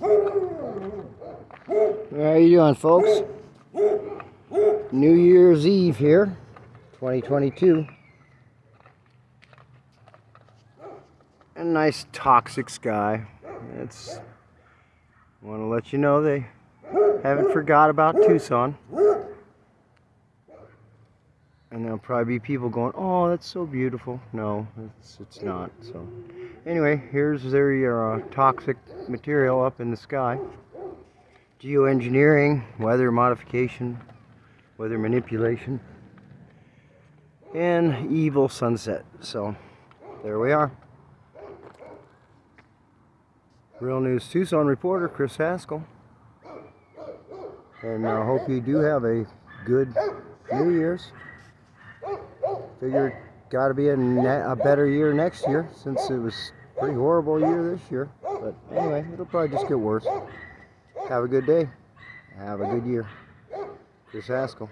How you doing, folks? New Year's Eve here, 2022. A nice toxic sky. It's want to let you know they haven't forgot about Tucson. And there'll probably be people going, "Oh, that's so beautiful." No, it's it's not. So, anyway, here's their uh, toxic material up in the sky. Geoengineering, weather modification, weather manipulation, and evil sunset. So, there we are. Real News Tucson reporter Chris Haskell. And I hope you do have a good New Year's. Figure got to be a, a better year next year since it was pretty horrible year this year. But anyway, it'll probably just get worse. Have a good day. Have a good year. Chris Haskell.